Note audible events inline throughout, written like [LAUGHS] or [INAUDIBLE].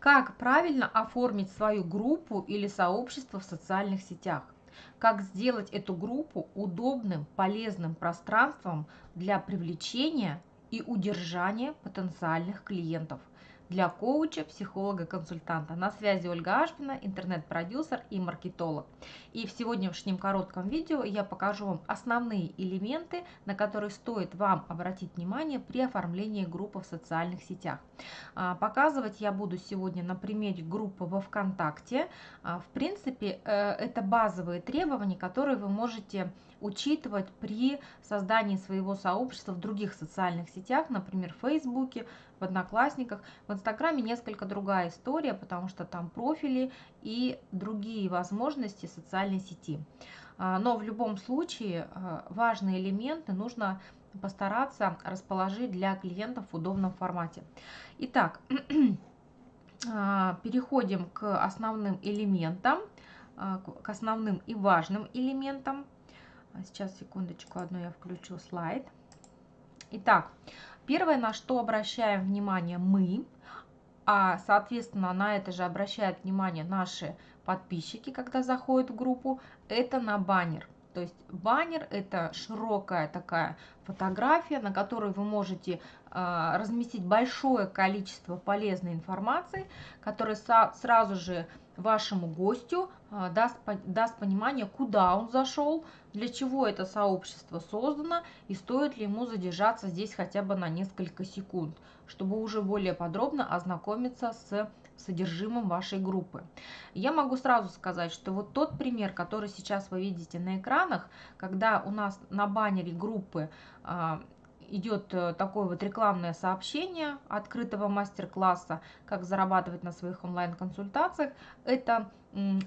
Как правильно оформить свою группу или сообщество в социальных сетях? Как сделать эту группу удобным, полезным пространством для привлечения и удержания потенциальных клиентов? Для коуча, психолога, консультанта. На связи Ольга Ашпина, интернет-продюсер и маркетолог. И в сегодняшнем коротком видео я покажу вам основные элементы, на которые стоит вам обратить внимание при оформлении группы в социальных сетях. А, показывать я буду сегодня на примере группы во ВКонтакте. А, в принципе, э, это базовые требования, которые вы можете учитывать при создании своего сообщества в других социальных сетях, например, в Фейсбуке, в Одноклассниках. В Инстаграме несколько другая история, потому что там профили и другие возможности социальной сети. А, но в любом случае а, важные элементы нужно постараться расположить для клиентов в удобном формате. Итак, [CLEARS THROAT] а, переходим к основным элементам, к основным и важным элементам. Сейчас, секундочку, одну я включу слайд. Итак, Первое, на что обращаем внимание мы, а соответственно на это же обращают внимание наши подписчики, когда заходят в группу, это на баннер. То есть баннер это широкая такая фотография, на которой вы можете э, разместить большое количество полезной информации, которая сразу же вашему гостю э, даст, даст понимание, куда он зашел, для чего это сообщество создано и стоит ли ему задержаться здесь хотя бы на несколько секунд, чтобы уже более подробно ознакомиться с содержимым вашей группы. Я могу сразу сказать, что вот тот пример, который сейчас вы видите на экранах, когда у нас на баннере группы а, идет э, такое вот рекламное сообщение открытого мастер-класса, как зарабатывать на своих онлайн-консультациях. Это э,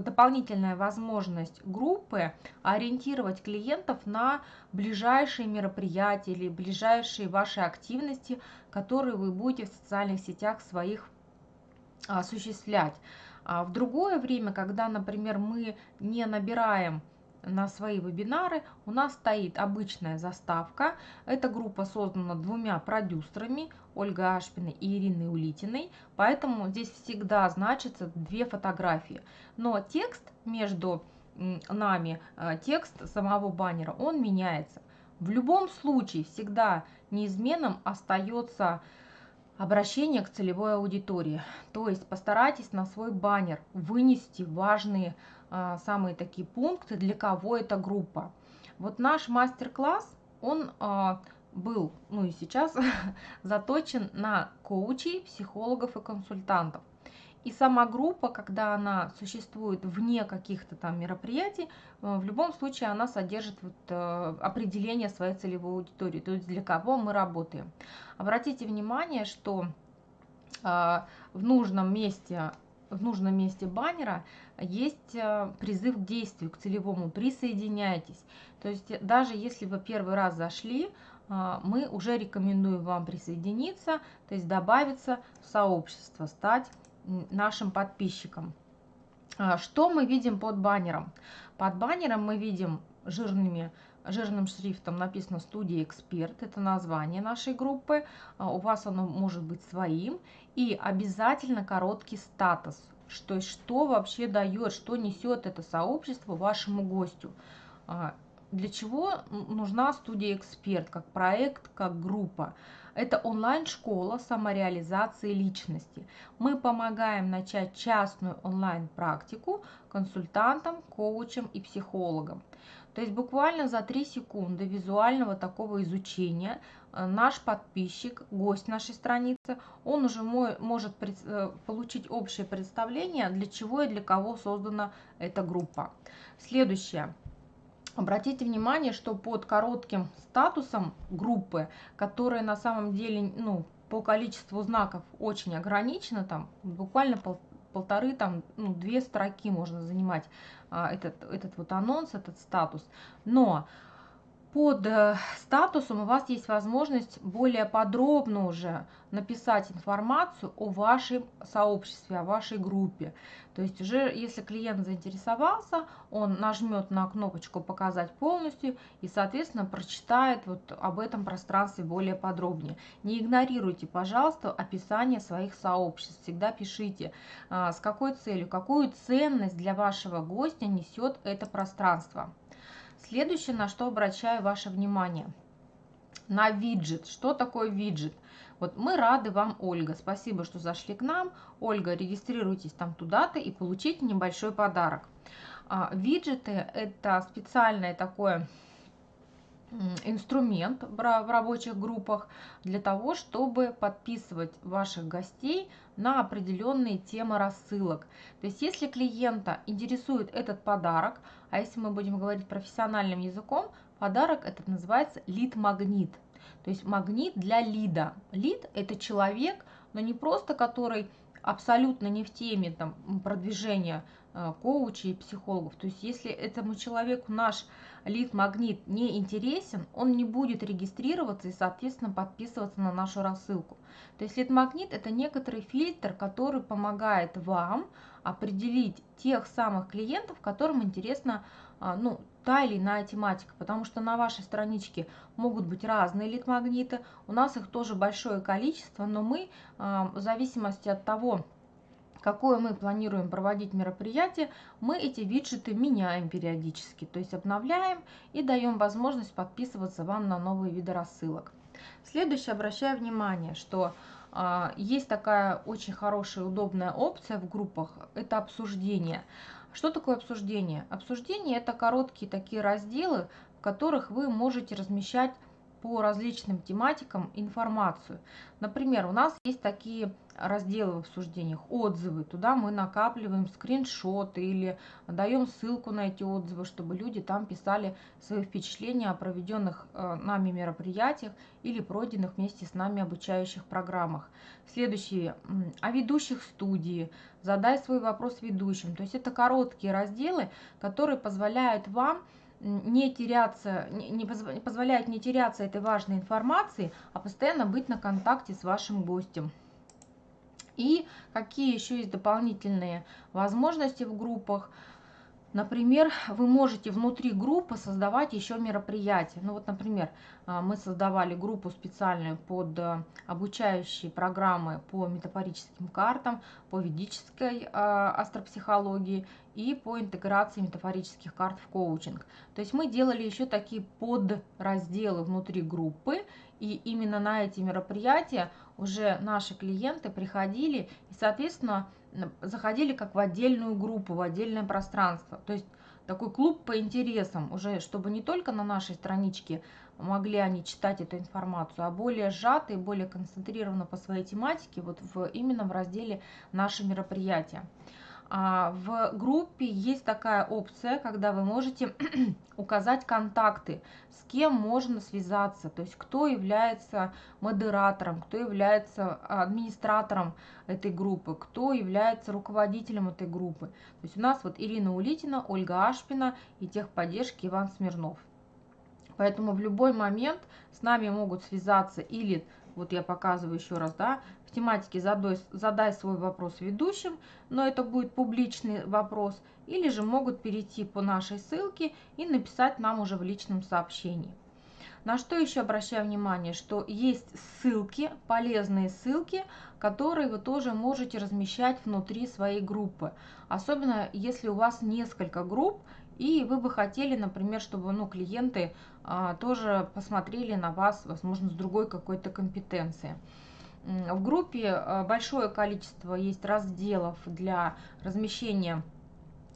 дополнительная возможность группы ориентировать клиентов на ближайшие мероприятия или ближайшие ваши активности, которые вы будете в социальных сетях своих осуществлять. А в другое время, когда, например, мы не набираем на свои вебинары у нас стоит обычная заставка. Эта группа создана двумя продюсерами, Ольгой Ашпиной и Ириной Улитиной, поэтому здесь всегда значится две фотографии. Но текст между нами, э, текст самого баннера, он меняется. В любом случае всегда неизменным остается обращение к целевой аудитории. То есть постарайтесь на свой баннер вынести важные самые такие пункты, для кого эта группа. Вот наш мастер-класс, он а, был, ну и сейчас, [LAUGHS] заточен на коучей, психологов и консультантов. И сама группа, когда она существует вне каких-то там мероприятий, э, в любом случае она содержит вот, э, определение своей целевой аудитории, то есть для кого мы работаем. Обратите внимание, что а, в нужном месте в нужном месте баннера есть э, призыв к действию, к целевому «присоединяйтесь». То есть даже если вы первый раз зашли, э, мы уже рекомендуем вам присоединиться, то есть добавиться в сообщество, стать нашим подписчиком. А, что мы видим под баннером? Под баннером мы видим жирными жирным шрифтом написано «Студия Эксперт». Это название нашей группы. А, у вас оно может быть своим. И обязательно короткий статус. Что, что вообще дает, что несет это сообщество вашему гостю. Для чего нужна студия «Эксперт» как проект, как группа? Это онлайн-школа самореализации личности. Мы помогаем начать частную онлайн-практику консультантам, коучам и психологам. То есть буквально за 3 секунды визуального такого изучения э, наш подписчик, гость нашей страницы, он уже может э, получить общее представление, для чего и для кого создана эта группа. Следующее. Обратите внимание, что под коротким статусом группы, которая на самом деле ну, по количеству знаков очень ограничена, там буквально пол, полторы, там, ну, две строки можно занимать а, этот, этот вот анонс, этот статус. Но под э, статусом у вас есть возможность более подробно уже написать информацию о вашем сообществе, о вашей группе. То есть уже если клиент заинтересовался, он нажмет на кнопочку «Показать полностью» и, соответственно, прочитает вот об этом пространстве более подробнее. Не игнорируйте, пожалуйста, описание своих сообществ. Всегда пишите, а, с какой целью, какую ценность для вашего гостя несет это пространство. Следующее, на что обращаю ваше внимание, на виджет. Что такое виджет? Вот мы рады вам, Ольга. Спасибо, что зашли к нам. Ольга, регистрируйтесь там туда-то и получите небольшой подарок. А, виджеты – это специальное такое инструмент в рабочих группах для того, чтобы подписывать ваших гостей на определенные темы рассылок. То есть если клиента интересует этот подарок, а если мы будем говорить профессиональным языком, подарок этот называется лид-магнит. То есть магнит для лида. Лид – это человек, но не просто который абсолютно не в теме там, продвижения коучей и психологов. То есть если этому человеку наш лид-магнит не интересен, он не будет регистрироваться и, соответственно, подписываться на нашу рассылку. То есть лид-магнит – это некоторый фильтр, который помогает вам определить тех самых клиентов, которым интересна а, ну, та или иная тематика, потому что на вашей страничке могут быть разные лид-магниты, у нас их тоже большое количество, но мы а, в зависимости от того, какое мы планируем проводить мероприятие, мы эти виджеты меняем периодически, то есть обновляем и даем возможность подписываться вам на новые виды рассылок. Следующее, обращаю внимание, что э, есть такая очень хорошая, удобная опция в группах, это обсуждение. Что такое обсуждение? Обсуждение – это короткие такие разделы, в которых вы можете размещать по различным тематикам информацию. Например, у нас есть такие разделы в обсуждениях, отзывы. Туда мы накапливаем скриншоты или даем ссылку на эти отзывы, чтобы люди там писали свои впечатления о проведенных э, нами мероприятиях или пройденных вместе с нами обучающих программах. Следующие о ведущих студии, задай свой вопрос ведущим. То есть это короткие разделы, которые позволяют вам не теряться, не позволяет не теряться этой важной информации, а постоянно быть на контакте с вашим гостем. И какие еще есть дополнительные возможности в группах – Например, вы можете внутри группы создавать еще мероприятия. Ну вот, например, а, мы создавали группу специальную под э, обучающие программы по метафорическим картам, по ведической а, астропсихологии и по интеграции метафорических карт в коучинг. То есть мы делали еще такие подразделы внутри группы, и именно на эти мероприятия уже наши клиенты приходили и, соответственно, заходили как в отдельную группу, в отдельное пространство. То есть такой клуб по интересам, уже чтобы не только на нашей страничке могли они читать эту информацию, а более сжато и более концентрированно по своей тематике, вот в, именно в разделе «Наши мероприятия». А, в группе есть такая опция, когда вы можете [CLEARS THROAT] указать контакты, с кем можно связаться, то есть кто является модератором, кто является администратором этой группы, кто является руководителем этой группы. То есть у нас вот Ирина Улитина, Ольга Ашпина и техподдержки Иван Смирнов. Поэтому в любой момент с нами могут связаться или вот я показываю еще раз, да, тематике задай, задай свой вопрос ведущим, но это будет публичный вопрос, или же могут перейти по нашей ссылке и написать нам уже в личном сообщении. На что еще обращаю внимание, что есть ссылки, полезные ссылки, которые вы тоже можете размещать внутри своей группы. Особенно если у вас несколько групп, и вы бы хотели, например, чтобы ну, клиенты а, тоже посмотрели на вас, возможно, с другой какой-то компетенции. В группе а, большое количество есть разделов для размещения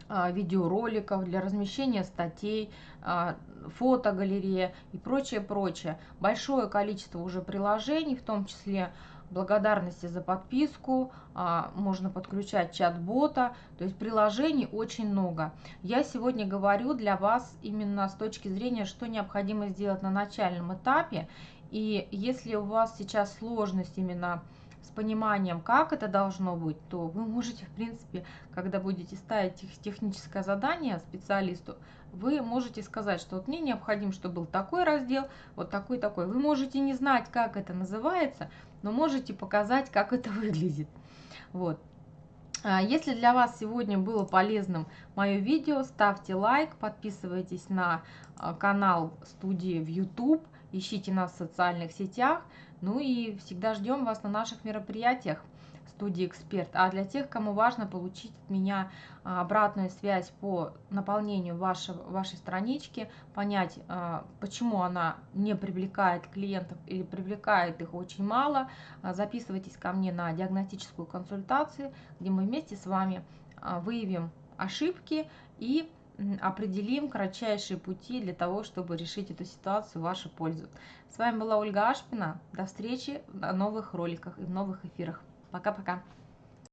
а, видеороликов, для размещения статей, а, фотогалерея и прочее, прочее. Большое количество уже приложений, в том числе благодарности за подписку, а, можно подключать чат-бота, то есть приложений очень много. Я сегодня говорю для вас именно с точки зрения, что необходимо сделать на начальном этапе, и если у вас сейчас сложность именно с пониманием, как это должно быть, то вы можете, в принципе, когда будете ставить техническое задание специалисту, вы можете сказать, что вот мне необходимо, чтобы был такой раздел, вот такой такой. Вы можете не знать, как это называется, но можете показать, как это [LAUGHS] выглядит. Вот. А если для вас сегодня было полезным мое видео, ставьте лайк, подписывайтесь на а, канал студии в YouTube, ищите нас в социальных сетях, ну и всегда ждем вас на наших мероприятиях студии «Эксперт». А для тех, кому важно получить от меня а, обратную связь по наполнению вашего, вашей странички, понять, а, почему она не привлекает клиентов или привлекает их очень мало, а, записывайтесь ко мне на диагностическую консультацию, где мы вместе с вами выявим ошибки и определим кратчайшие пути для того, чтобы решить эту ситуацию в вашу пользу. С вами была Ольга Ашпина. До встречи в новых роликах и в новых эфирах. Пока-пока.